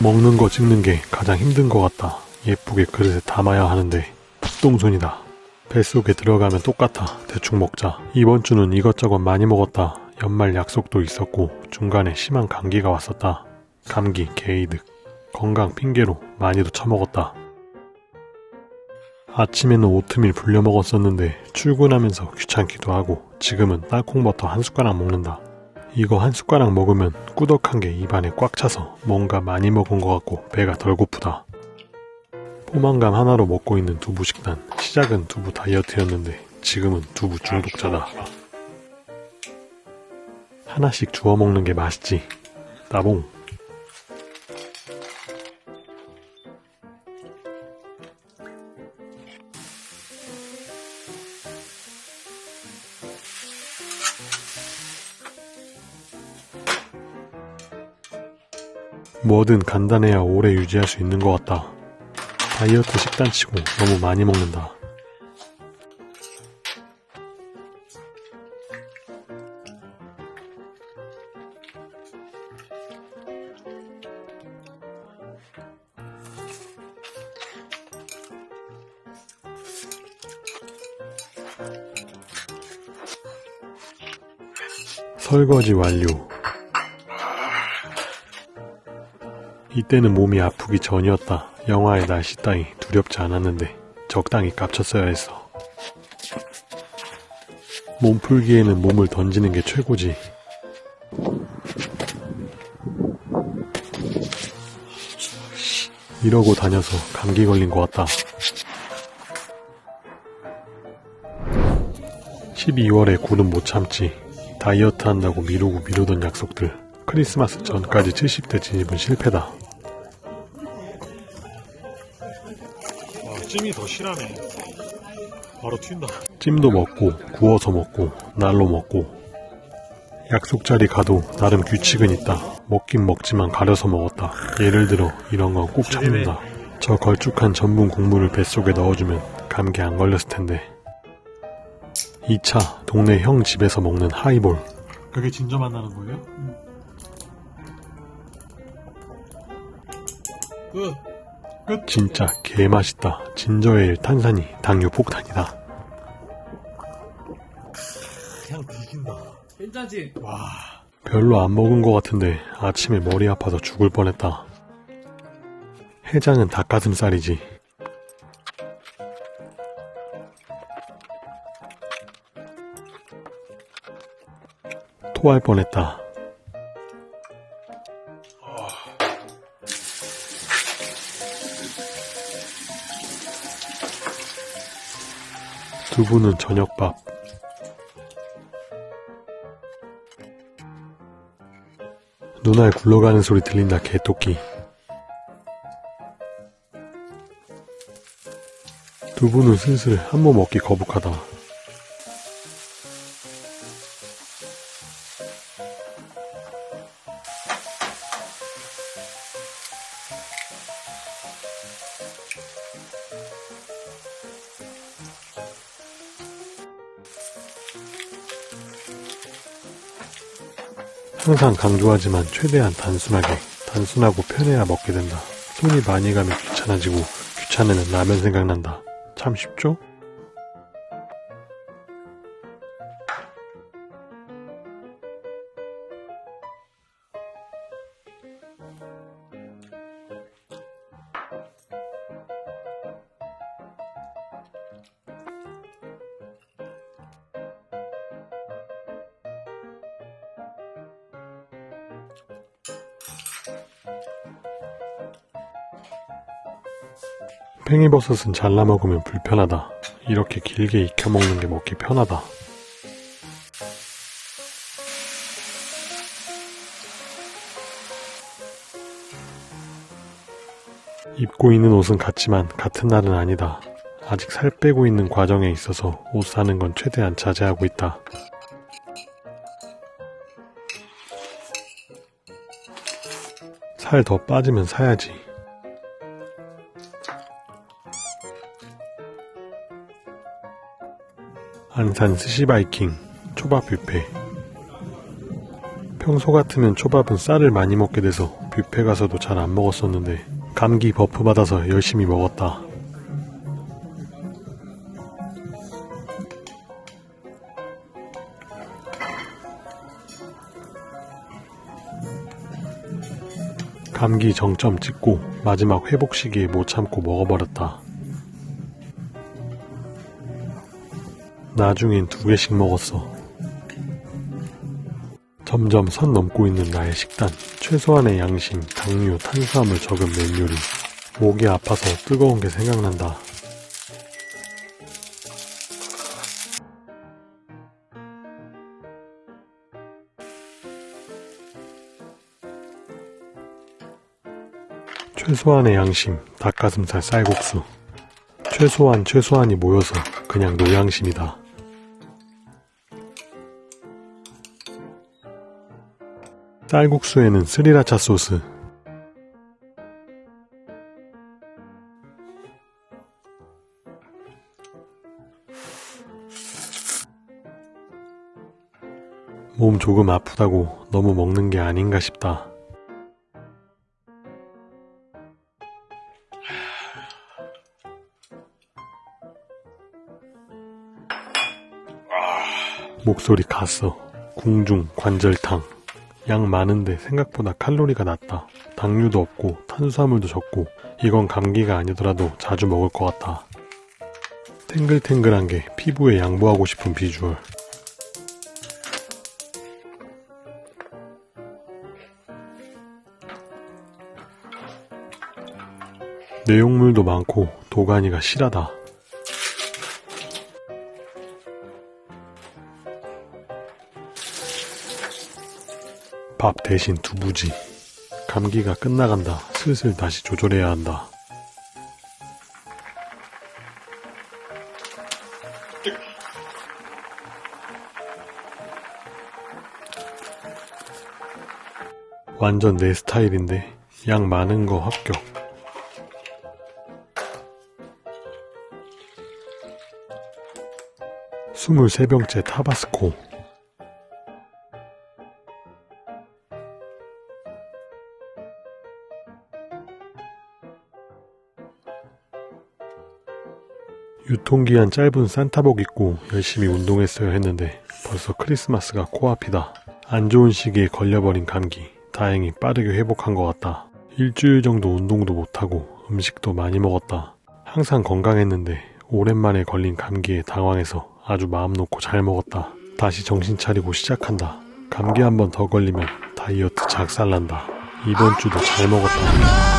먹는 거 찍는 게 가장 힘든 것 같다. 예쁘게 그릇에 담아야 하는데 똥손이다. 뱃속에 들어가면 똑같아. 대충 먹자. 이번 주는 이것저것 많이 먹었다. 연말 약속도 있었고 중간에 심한 감기가 왔었다. 감기, 게이득. 건강 핑계로 많이도 처먹었다. 아침에는 오트밀 불려 먹었었는데 출근하면서 귀찮기도 하고 지금은 땅콩버터 한 숟가락 먹는다. 이거 한 숟가락 먹으면 꾸덕한 게 입안에 꽉 차서 뭔가 많이 먹은 것 같고 배가 덜 고프다. 포만감 하나로 먹고 있는 두부 식단. 시작은 두부 다이어트였는데 지금은 두부 중독자다. 하나씩 주워 먹는 게 맛있지. 따봉. 뭐든 간단해야 오래 유지할 수 있는 것 같다. 다이어트 식단치고 너무 많이 먹는다. 설거지 완료. 이때는 몸이 아프기 전이었다. 영화의 날씨 따위 두렵지 않았는데 적당히 깝쳤어야 했어. 몸 풀기에는 몸을 던지는 게 최고지. 이러고 다녀서 감기 걸린 것 같다. 12월에 굴은 못 참지. 다이어트 한다고 미루고 미루던 약속들. 크리스마스 전까지 70대 진입은 실패다. 찜이 더 실하네. 바로 튄다. 찜도 먹고 구워서 먹고 날로 먹고 약속 자리 가도 나름 규칙은 있다. 먹긴 먹지만 가려서 먹었다. 예를 들어 이런 건 꼭 참는다. 저 걸쭉한 전분 국물을 뱃속에 넣어주면 감기 안 걸렸을 텐데. 2차 동네 형 집에서 먹는 하이볼. 그게 진저 만나는 거예요? 끝. 끝. 진짜 개맛있다. 진저에일 탄산이 당뇨 폭탄이다. 그냥 뒤진다. 괜찮지? 와. 별로 안 먹은 것 같은데 아침에 머리 아파서 죽을 뻔했다. 해장은 닭가슴살이지. 토할 뻔했다. 두부는 저녁밥. 눈알 굴러가는 소리 들린다 개토끼 두부는 슬슬 한 몸 먹기 거북하다 항상 강조하지만 최대한 단순하게 단순하고 편해야 먹게 된다. 손이 많이 가면 귀찮아지고 귀찮으면 라면 생각난다. 참 쉽죠? 팽이버섯은 잘라 먹으면 불편하다. 이렇게 길게 익혀 먹는 게 먹기 편하다. 입고 있는 옷은 같지만 같은 날은 아니다. 아직 살 빼고 있는 과정에 있어서 옷 사는 건 최대한 자제하고 있다. 살 더 빠지면 사야지. 안산 스시바이킹 초밥 뷔페 평소 같으면 초밥은 쌀을 많이 먹게 돼서 뷔페 가서도 잘 안 먹었었는데 감기 buff 받아서 열심히 먹었다. 감기 정점 찍고 마지막 회복 시기에 못 참고 먹어버렸다. 나중엔 두 개씩 먹었어. 점점 선 넘고 있는 나의 식단. 최소한의 양심, 당류, 탄수화물 적은 맨 요리. 목이 아파서 뜨거운 게 생각난다. 최소한의 양심, 닭가슴살 쌀국수. 최소한 최소한이 모여서 그냥 노양심이다. 쌀국수에는 스리라차 소스. 몸 조금 아프다고 너무 먹는 게 아닌가 싶다. 목소리 갔어. 궁중, 관절탕. 양 많은데 생각보다 칼로리가 낮다. 당류도 없고 탄수화물도 적고 이건 감기가 아니더라도 자주 먹을 것 같다. 탱글탱글한 게 피부에 양보하고 싶은 비주얼. 내용물도 많고 도가니가 실하다. 밥 대신 두부지. 감기가 끝나간다. 슬슬 다시 조절해야 한다. 완전 내 스타일인데 양 많은 거 합격. 스물세 병째 타바스코. 유통기한 짧은 산타복 입고 열심히 운동했어야 했는데 벌써 크리스마스가 코앞이다. 안 좋은 시기에 걸려버린 감기. 다행히 빠르게 회복한 것 같다. 일주일 정도 운동도 못하고 음식도 많이 먹었다. 항상 건강했는데 오랜만에 걸린 감기에 당황해서 아주 마음 놓고 잘 먹었다. 다시 정신 차리고 시작한다. 감기 한 번 더 걸리면 다이어트 작살난다. 이번 주도 잘 먹었다.